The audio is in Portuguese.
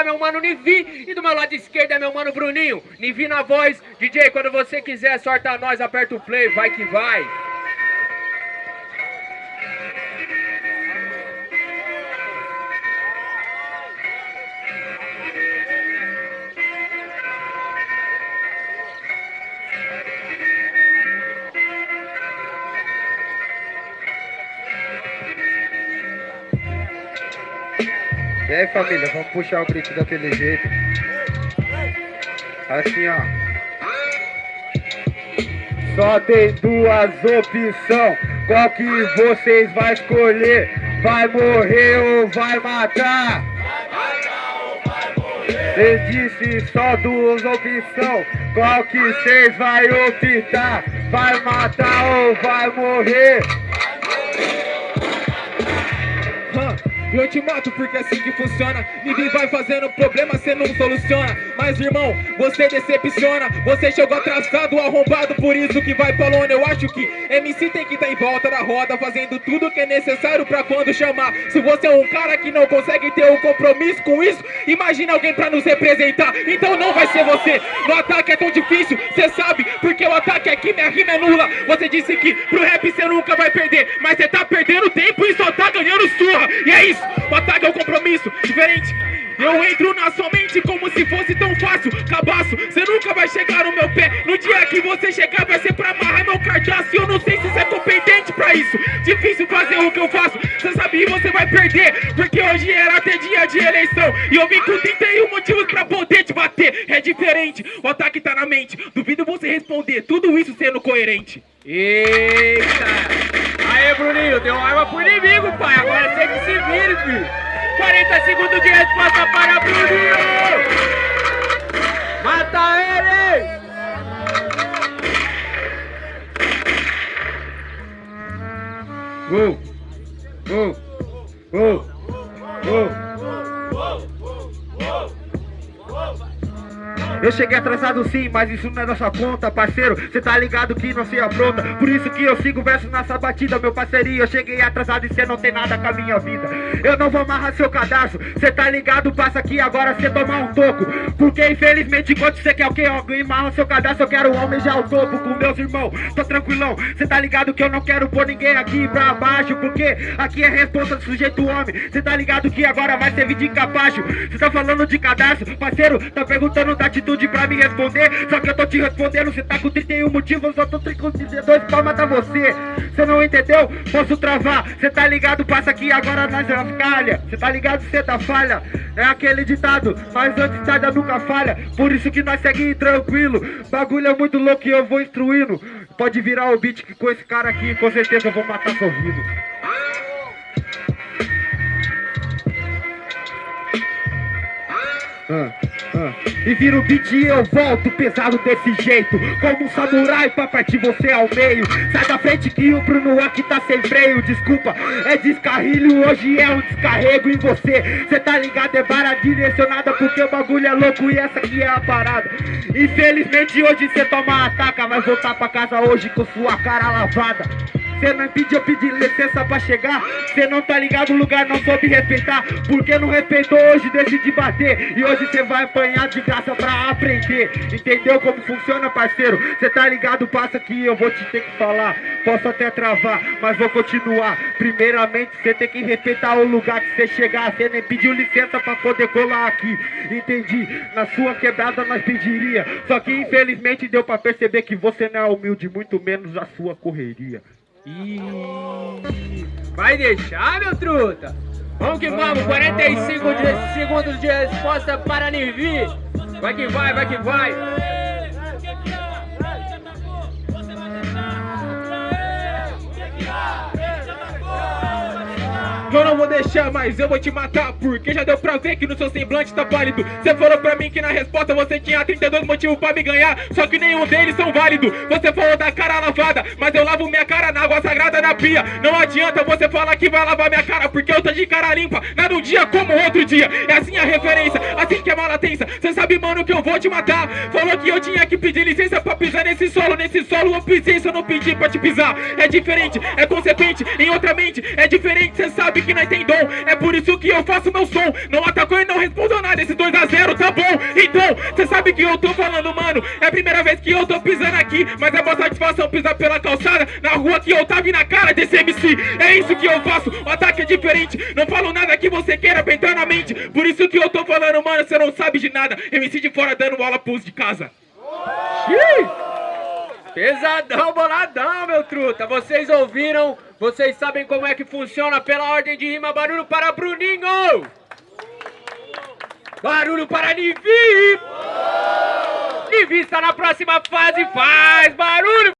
tá meu mano Nivi e do meu lado esquerdo é meu mano Bruninho. Nivi na voz, DJ, quando você quiser, sorta nós, aperta o play, vai que vai. E aí família, vamos puxar o grito daquele jeito. Assim ó. Só tem duas opções. Qual que vocês vai escolher? Vai morrer ou vai matar? Cê disse só duas opções. Qual que vocês vai optar? Vai matar ou vai morrer? Eu te mato porque é assim que funciona. Ninguém vai fazendo problema, cê não soluciona. Mas irmão, você decepciona. Você chegou atrasado, arrombado Por isso que vai pra lona. Eu acho que MC tem que tá em volta da roda Fazendo tudo que é necessário pra quando chamar. Se você é um cara que não consegue ter um compromisso com isso Imagina alguém pra nos representar. Então não vai ser você. No ataque é tão difícil, cê sabe Porque o ataque aqui, minha rima é nula. Você disse que pro rap cê nunca vai perder Mas cê tá perdendo tempo e só tá ganhando surra. E é isso Batalha é um compromisso diferente. Eu entro na sua mente como se fosse tão fácil. Cabaço, você nunca vai chegar no meu pé. No dia que você chegar vai ser pra amarrar meu cardaço. E eu não sei se você é competente pra isso. Difícil fazer o que eu faço. Você sabe você vai perder Porque hoje era até dia de eleição. E eu vim com 31 motivos pra poder te bater É diferente, o ataque tá na mente Duvido você responder, tudo isso sendo coerente Eita! Aê, Bruninho, deu arma pro inimigo, pai. Agora você que se vire, filho. 40 segundos de resposta para Bruninho. Mata ele! Gol! Eu cheguei atrasado sim, mas isso não é da sua conta, parceiro. Cê tá ligado que não se apronta. Por isso que eu sigo verso nessa batida, meu parceria Eu cheguei atrasado e cê não tem nada com a minha vida. Eu não vou amarrar seu cadastro. Cê tá ligado, passa aqui agora cê tomar um toco. Porque infelizmente enquanto cê quer o que? Alguém amarra seu cadastro, eu quero almejar o topo Com meus irmãos, tô tranquilão. Cê tá ligado que eu não quero pôr ninguém aqui pra baixo Porque aqui é resposta do sujeito homem. Cê tá ligado que agora vai servir de capacho. Cê tá falando de cadastro, parceiro Tá perguntando da atitude atitude pra me responder Só que eu tô te respondendo, cê tá com 31 motivos Eu tô com 32 pra matar você Cê não entendeu? Posso travar Cê tá ligado? Passa aqui agora nas calha Cê tá ligado? Cê tá falha É aquele ditado, mas antes tarda nunca falha Por isso que nós seguimos tranquilo Bagulho é muito louco e eu vou instruindo Pode virar o beat que com esse cara aqui Com certeza eu vou matar ah. E vira o beat e eu volto pesado desse jeito. Como um samurai pra partir você ao meio. Sai da frente que o Bruno aqui tá sem freio. Desculpa, é descarrilho, hoje é um descarrego em você. Cê tá ligado, é vara direcionada Porque o bagulho é louco e essa aqui é a parada. Infelizmente hoje cê toma ataca Vai voltar pra casa hoje com sua cara lavada Cê não pediu, eu pedi licença pra chegar. Cê não tá ligado, o lugar não soube respeitar. Porque não respeitou hoje, decidi bater. E hoje cê vai apanhar de graça pra aprender. Entendeu como funciona, parceiro? Cê tá ligado, passa que eu vou te ter que falar. Posso até travar, mas vou continuar. Primeiramente, cê tem que respeitar o lugar que cê chegar. Cê nem pediu licença pra poder colar aqui. Entendi, na sua quebrada nós pediria. Só que infelizmente deu pra perceber que você não é humilde Muito menos a sua correria Vai deixar, meu truta? Vamos que vamos, 45 de, segundos de resposta para Nivi. Vai que vai, vai que vai. Eu não vou deixar, mas eu vou te matar Porque já deu pra ver que no seu semblante tá válido Você falou pra mim que na resposta você tinha 32 motivos pra me ganhar Só que nenhum deles são válidos. Você falou da cara lavada Mas eu lavo minha cara na água sagrada Não adianta você falar que vai lavar minha cara Porque eu tô de cara limpa Nada um dia como outro dia É assim a referência, assim que é mala tensa Cê sabe, mano, que eu vou te matar Falou que eu tinha que pedir licença pra pisar nesse solo, nesse solo eu pisei, se eu não pedi pra te pisar. É diferente, é consequente, em outra mente, é diferente, cê sabe que nós tem dom. É por isso que eu faço meu som. Não atacou e não respondeu esse 2x0 tá bom. Então, cê sabe que eu tô falando, mano. É a primeira vez que eu tô pisando aqui, mas é uma satisfação pisar pela calçada, na rua que eu tava e na cara desse MC. É isso que eu faço, o ataque é diferente. Não falo nada que você queira pentar na mente. Por isso que eu tô falando, mano, você não sabe de nada. MC de fora dando aula pros de casa. Pesadão, boladão, meu truta. Vocês ouviram? Vocês sabem como é que funciona pela ordem de rima. Barulho para Bruninho! Barulho para Nivi! Nivi está na próxima fase. Faz barulho!